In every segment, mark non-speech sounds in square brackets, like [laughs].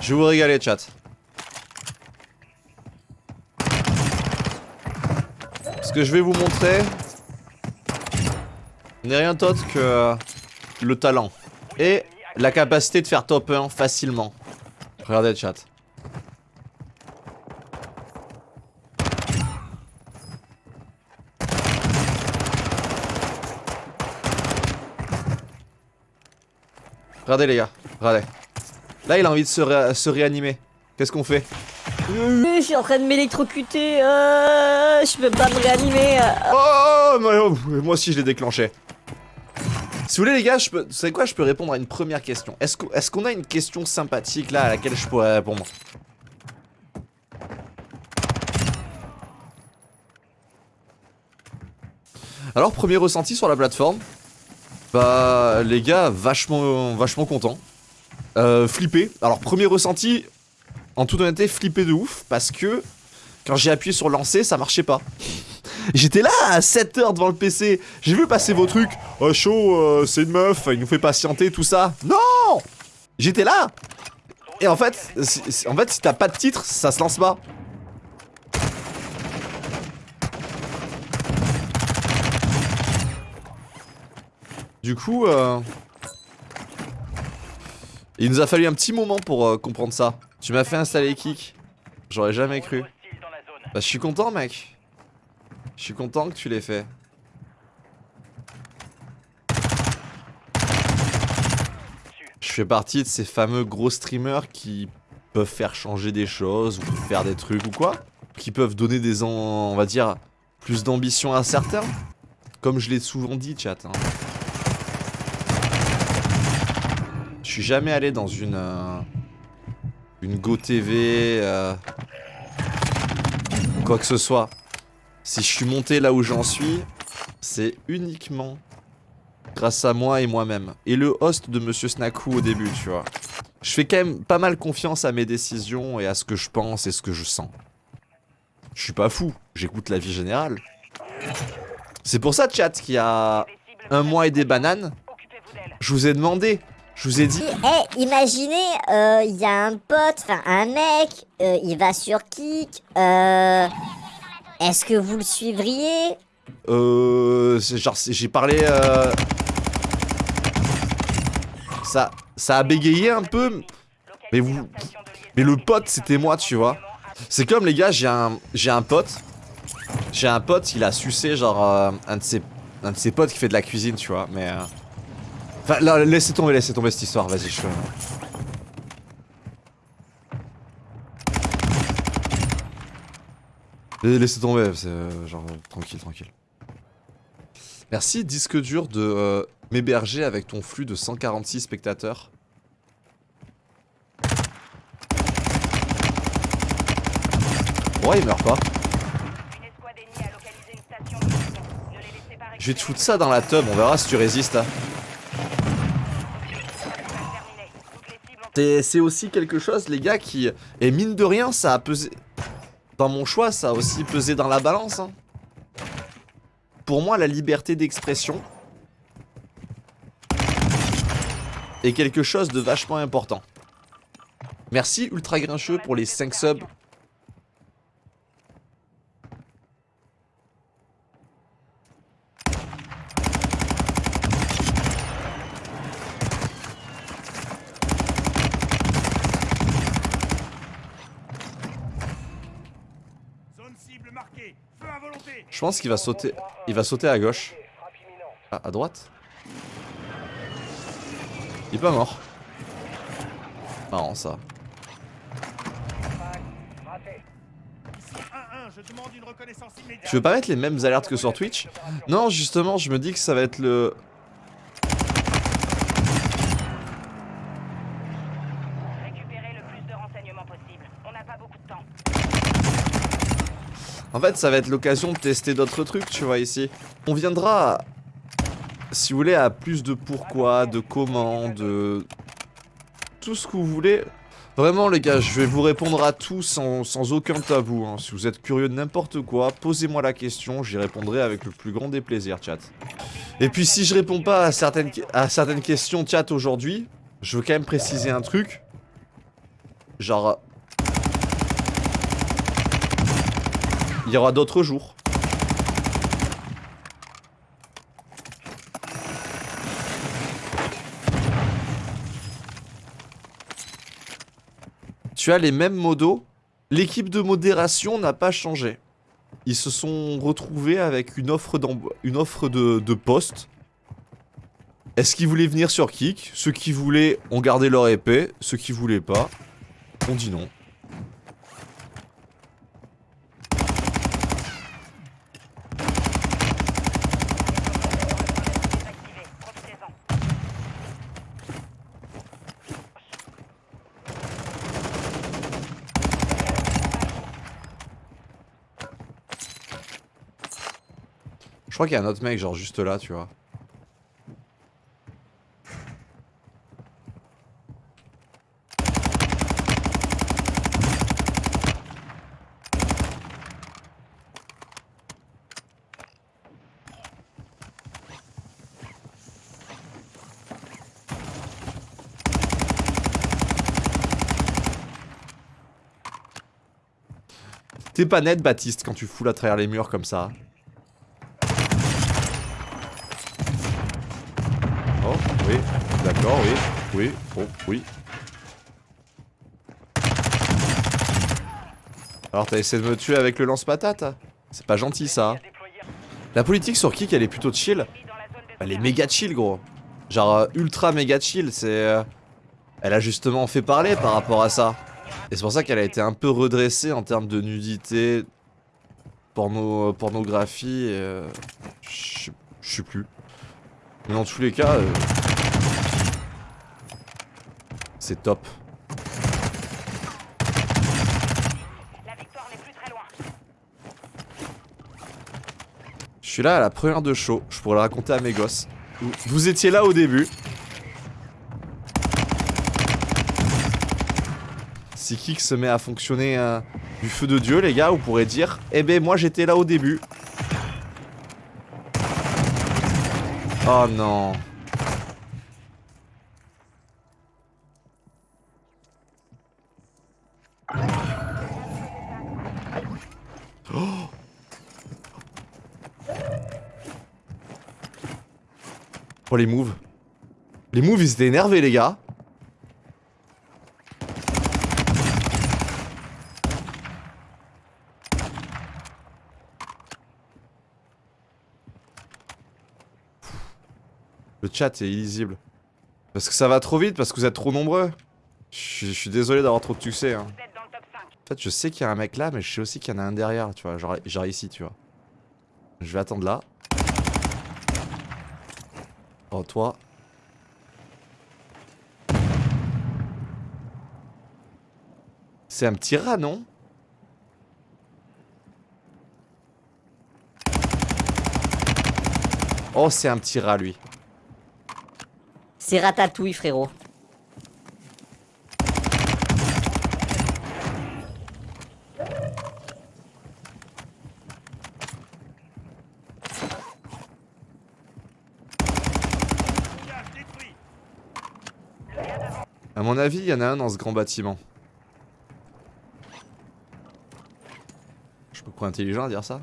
Je vais vous régaler, chat. Ce que je vais vous montrer n'est rien d'autre que le talent et la capacité de faire top 1 facilement. Regardez chat. Regardez les gars, regardez. Là il a envie de se, réanimer. Qu'est-ce qu'on fait? Je suis en train de m'électrocuter, euh, je peux pas me réanimer. Euh. Oh, oh, moi aussi je l'ai déclenché. Si vous voulez les gars, je peux, vous savez quoi, je peux répondre à une première question. Est-ce qu'on a une question sympathique là à laquelle je pourrais répondre? Alors, premier ressenti sur la plateforme? Bah, les gars, vachement, vachement content. Euh, flippé. Alors, premier ressenti, en toute honnêteté, flippé de ouf, parce que quand j'ai appuyé sur lancer, ça marchait pas. [laughs] J'étais là à 7h devant le PC. J'ai vu passer vos trucs. Oh, chaud, euh, c'est une meuf, il nous fait patienter, tout ça. Non J'étais là Et en fait, en fait, si t'as pas de titre, ça se lance pas. Du coup, euh... Il nous a fallu un petit moment pour euh, comprendre ça. Tu m'as fait installer Kick. J'aurais jamais cru. Bah je suis content mec. Je suis content que tu l'aies fait. Je fais partie de ces fameux gros streamers qui peuvent faire changer des choses ou faire des trucs ou quoi. Qui peuvent donner des, on va dire, plus d'ambition à certains. Comme je l'ai souvent dit chat. Hein. Je suis jamais allé dans une... Euh, une Go TV... Euh, quoi que ce soit. Si je suis monté là où j'en suis, c'est uniquement grâce à moi et moi-même. Et le host de Monsieur Snaku au début, tu vois. Je fais quand même pas mal confiance à mes décisions et à ce que je pense et ce que je sens. Je suis pas fou, j'écoute la vie générale. C'est pour ça, chat, qu'il y a un mois et des bananes, je vous ai demandé je vous ai dit. Eh, imaginez, il euh, y a un pote, enfin un mec, euh, il va sur Kik. Euh, Est-ce que vous le suivriez? Euh, genre j'ai parlé. Euh... Ça, ça a bégayé un peu, mais vous, mais le pote c'était moi, tu vois. C'est comme les gars, j'ai un, j'ai un pote, j'ai un pote, il a sucé genre euh, un de ses, un de ses potes qui fait de la cuisine, tu vois, mais. Enfin, là, laissez tomber, laissez tomber cette histoire, vas-y, je... Laissez tomber, c'est euh, genre tranquille, tranquille. Merci disque dur de euh, m'héberger avec ton flux de 146 spectateurs. Ouais, il meurt pas. Je vais te foutre ça dans la tub, on verra si tu résistes. Hein. C'est aussi quelque chose, les gars, qui... Et mine de rien, ça a pesé... Dans mon choix, ça a aussi pesé dans la balance. Hein. Pour moi, la liberté d'expression est quelque chose de vachement important. Merci Ultra Grincheux pour les 5 subs Je pense qu'il va sauter. Il va sauter à gauche. Ah, à droite Il est pas mort. Marrant ça. Tu veux pas mettre les mêmes alertes que sur Twitch? Non, justement, je me dis que ça va être le... En fait, ça va être l'occasion de tester d'autres trucs, tu vois, ici. On viendra, si vous voulez, à plus de pourquoi, de comment, de... Tout ce que vous voulez. Vraiment, les gars, je vais vous répondre à tout sans, aucun tabou. Hein. Si vous êtes curieux de n'importe quoi, posez-moi la question, j'y répondrai avec le plus grand des plaisirs, chat. Et puis, si je réponds pas à certaines, à certaines questions, chat, aujourd'hui, je veux quand même préciser un truc. Genre... Il y aura d'autres jours. Tu as les mêmes modos. L'équipe de modération n'a pas changé. Ils se sont retrouvés avec une offre, de, poste. Est-ce qu'ils voulaient venir sur Kick Ceux qui voulaient ont gardé leur épée. Ceux qui voulaient pas, ont dit non. Crois qu'il y a un autre mec genre juste là, tu vois. T'es pas net, Baptiste, quand tu fous à travers les murs comme ça. Oh, oui, d'accord, oui, oui, oh, oui. Alors t'as essayé de me tuer avec le lance-patate C'est pas gentil ça. La politique sur Kik elle est plutôt chill. Elle est méga chill gros. Genre euh, ultra méga chill, c'est... Euh, elle a justement fait parler par rapport à ça. Et c'est pour ça qu'elle a été un peu redressée en termes de nudité, porno, pornographie, et, euh, je sais plus. Mais dans tous les cas, euh, c'est top. Je suis là à la première de show, je pourrais le raconter à mes gosses. Vous étiez là au début. Si Kik se met à fonctionner euh, du feu de Dieu, les gars, vous pourrez dire? Eh ben, moi j'étais là au début. Oh non. [gasps] Oh les moves. Les moves ils étaient énervés les gars. Le chat est illisible. Parce que ça va trop vite, parce que vous êtes trop nombreux. Je suis désolé d'avoir trop de succès. Hein. En fait, je sais qu'il y a un mec là, mais je sais aussi qu'il y en a un derrière, tu vois. Genre, genre ici, tu vois. Je vais attendre là. Oh, toi. C'est un petit rat, non? Oh, c'est un petit rat, lui. C'est ratatouille, frérot. À mon avis, il y en a un dans ce grand bâtiment. Je me crois intelligent à dire ça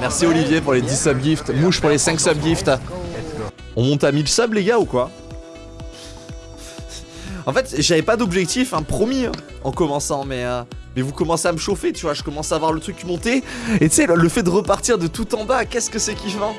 Merci Olivier pour les 10 subgifts, Mouche pour les 5 subgifts. On monte à 1000 subs les gars ou quoi? En fait, j'avais pas d'objectif, hein, promis, hein, en commençant, mais... Euh, mais vous commencez à me chauffer, tu vois, je commence à voir le truc monter. Et tu sais, le fait de repartir de tout en bas, qu'est-ce que c'est kiffant?